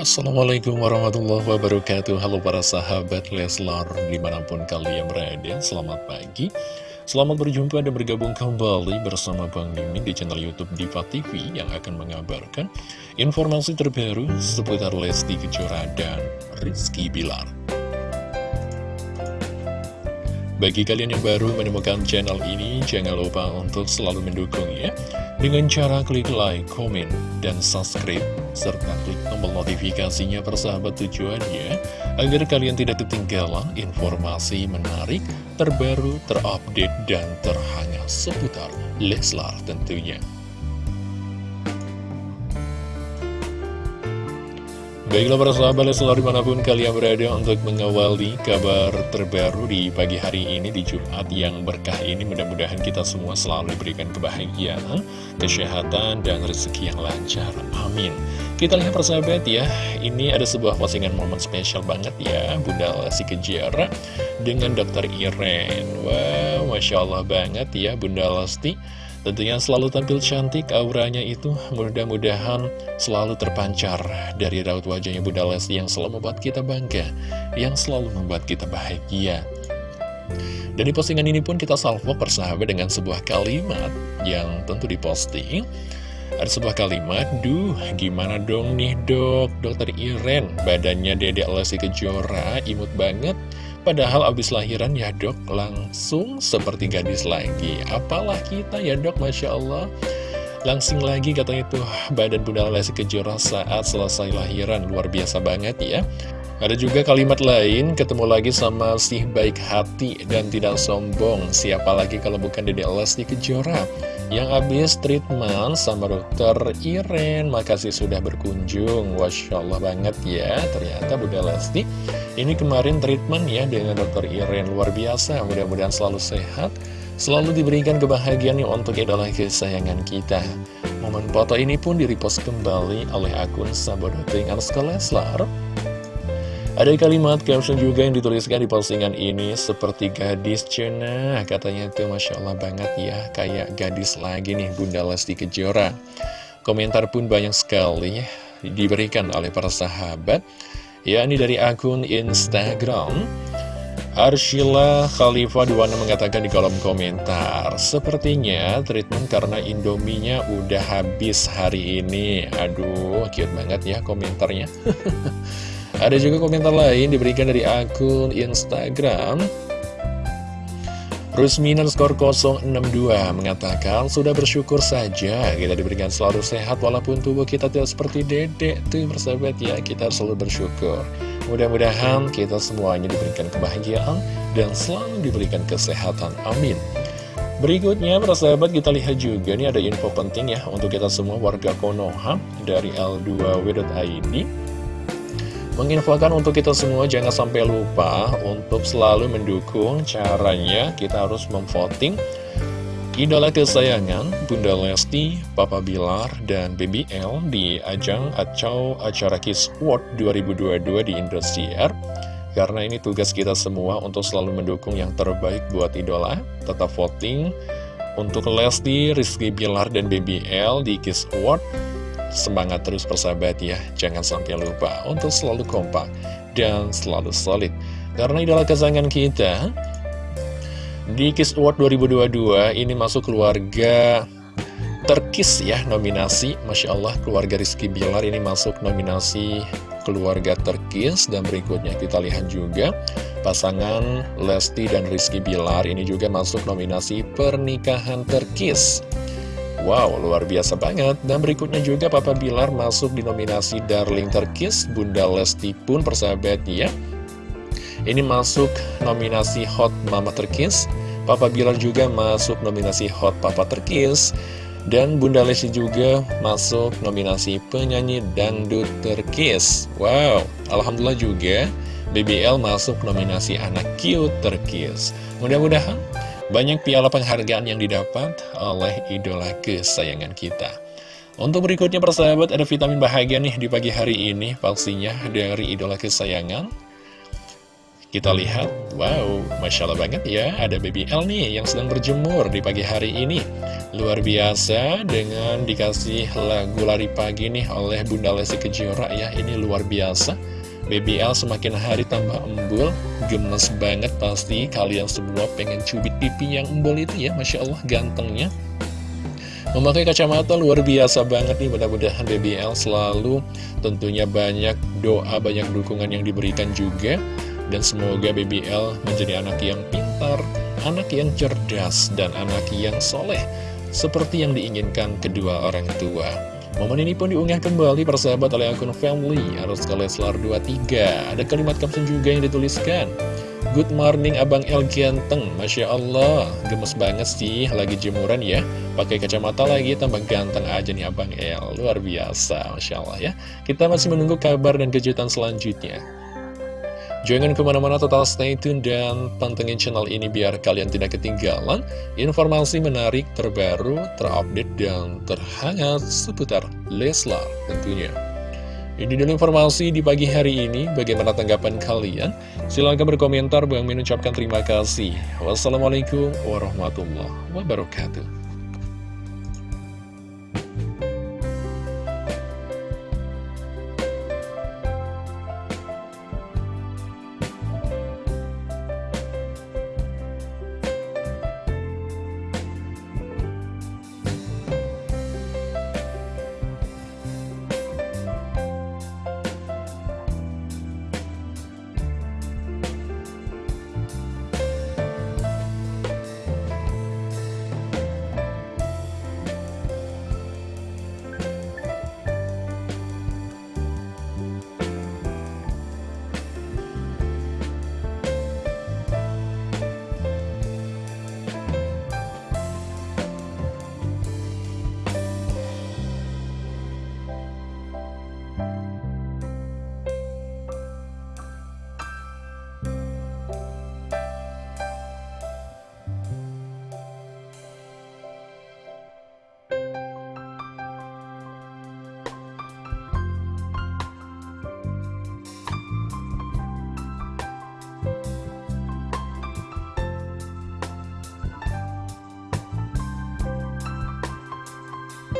Assalamualaikum warahmatullahi wabarakatuh. Halo para sahabat Leslar Di mana pun kalian berada Selamat pagi. Selamat berjumpa dan bergabung kembali bersama Bang Mimin di channel Youtube Diva TV Yang akan mengabarkan informasi terbaru seputar Lesti Kejora dan Rizky Bilar bagi kalian yang baru menemukan channel ini, jangan lupa untuk selalu mendukung ya Dengan cara klik like, komen, dan subscribe Serta klik tombol notifikasinya persahabat tujuannya Agar kalian tidak ketinggalan informasi menarik, terbaru, terupdate, dan terhangat seputar Leslar tentunya Baiklah para sahabat Leslar di mana pun kalian berada untuk mengawali kabar terbaru di pagi hari ini di Jumat yang berkah ini mudah-mudahan kita semua selalu diberikan kebahagiaan, kesehatan, dan rezeki yang lancar. Amin. Kita lihat persahabat ya, ini ada sebuah postingan momen spesial banget ya Bunda Lesti Kejara dengan Dr. Iren. Wow, Masya Allah banget ya Bunda Lesti Tentunya selalu tampil cantik, auranya itu mudah-mudahan selalu terpancar dari raut wajahnya Bunda Lesti yang selalu membuat kita bangga, yang selalu membuat kita bahagia. Dan di postingan ini pun kita salvo persahabat dengan sebuah kalimat yang tentu diposting. Ada sebuah kalimat, Duh, gimana dong nih dok, dokter Iren, badannya dedek Lesti Kejora, imut banget. Padahal abis lahiran ya dok langsung seperti gadis lagi. Apalah kita ya dok Masya Allah. Langsing lagi katanya tuh badan Bunda Lesti Kejora saat selesai lahiran. Luar biasa banget ya. Ada juga kalimat lain ketemu lagi sama si baik hati dan tidak sombong. Siapa lagi kalau bukan Dede Lesti Kejora yang habis treatment sama dokter Iren. Makasih sudah berkunjung. Masya Allah banget ya. Ternyata Bunda Lesti Ini kemarin treatment ya dengan dokter Iren. Luar biasa. Mudah-mudahan selalu sehat. Selalu diberikan kebahagiaan yang untuk idola kesayangan kita. Momen foto ini pun direpost kembali oleh akun Sabodoting Leslar ada kalimat caption juga yang dituliskan di postingan ini Seperti gadis cena. Katanya itu Masya Allah banget ya Kayak gadis lagi nih Bunda Lesti Kejora. Komentar pun banyak sekali Diberikan oleh para sahabat Ya ini dari akun Instagram. Arshila Khalifah Duwana mengatakan di kolom komentar Sepertinya treatment karena indominya udah habis hari ini. Aduh cute banget ya komentarnya Ada juga komentar lain diberikan dari akun Instagram. Rusminan skor 062 mengatakan Sudah bersyukur saja kita diberikan selalu sehat Walaupun tubuh kita tidak seperti dedek. Tuh persahabat ya kita selalu bersyukur. Mudah-mudahan kita semuanya diberikan kebahagiaan Dan selalu diberikan kesehatan. Amin. Berikutnya, persahabat kita lihat juga nih ada info penting ya untuk kita semua warga Konoha dari L2W.id menginfokan untuk kita semua jangan sampai lupa untuk selalu mendukung caranya. Kita harus memvoting. Idola kesayangan Bunda Lesti, Papa Bilar, dan BBL di ajang atau acara Kiss World 2022 di Indosiar. Karena ini tugas kita semua untuk selalu mendukung yang terbaik buat idola. Tetap voting untuk Lesti, Rizky Bilar, dan BBL di Kiss World Semangat terus persahabat ya, jangan sampai lupa untuk selalu kompak dan selalu solid. Karena idola kesayangan kita, di Kiss Award 2022 ini masuk keluarga terkis ya nominasi. Masya Allah keluarga Rizky Bilar ini masuk nominasi keluarga terkis. Dan berikutnya kita lihat juga pasangan Lesti dan Rizky Bilar ini juga masuk nominasi pernikahan terkis. Wow, luar biasa banget. Dan berikutnya juga Papa Bilar masuk di nominasi Darling Terkis. Bunda Lesti pun persahabat ya. Ini masuk nominasi Hot Mama Terkis. Papa Bilar juga masuk nominasi Hot Papa Terkis. Dan Bunda Lesti juga masuk nominasi penyanyi Dangdut Terkis. Wow, Alhamdulillah juga BBL masuk nominasi anak cute terkis. Mudah-mudahan banyak piala penghargaan yang didapat oleh idola kesayangan kita. Untuk berikutnya persahabat ada vitamin bahagia nih di pagi hari ini pastinya dari idola kesayangan. Kita lihat, wow, Masya Allah banget ya, ada baby L nih yang sedang berjemur di pagi hari ini. Luar biasa dengan dikasih lagu lari pagi nih oleh Bunda Lesti Kejora ya, ini luar biasa. Baby L semakin hari tambah embul, gemes banget pasti. Kalian semua pengen cubit pipi yang embul itu ya, Masya Allah gantengnya. Memakai kacamata luar biasa banget nih Mudah-mudahan BBL selalu tentunya banyak doa, banyak dukungan yang diberikan juga. Dan semoga BBL menjadi anak yang pintar, anak yang cerdas, dan anak yang soleh Seperti yang diinginkan kedua orang tua Momen ini pun diunggah kembali persahabat oleh akun family Arus Leslar 23 Ada kalimat caption juga yang dituliskan. Good morning Abang El Ganteng. Masya Allah. Gemes banget sih Lagi jemuran ya. Pakai kacamata lagi tambah ganteng aja nih Abang El. Luar biasa Masya Allah ya. Kita masih menunggu kabar dan kejutan selanjutnya Jangan ke mana-mana total stay tune dan pantengin channel ini biar kalian tidak ketinggalan informasi menarik terbaru, terupdate, dan terhangat seputar Leslar tentunya. Ini dulu informasi di pagi hari ini. Bagaimana tanggapan kalian? Silahkan berkomentar. Bang Min ucapkan terima kasih. Wassalamualaikum warahmatullahi wabarakatuh.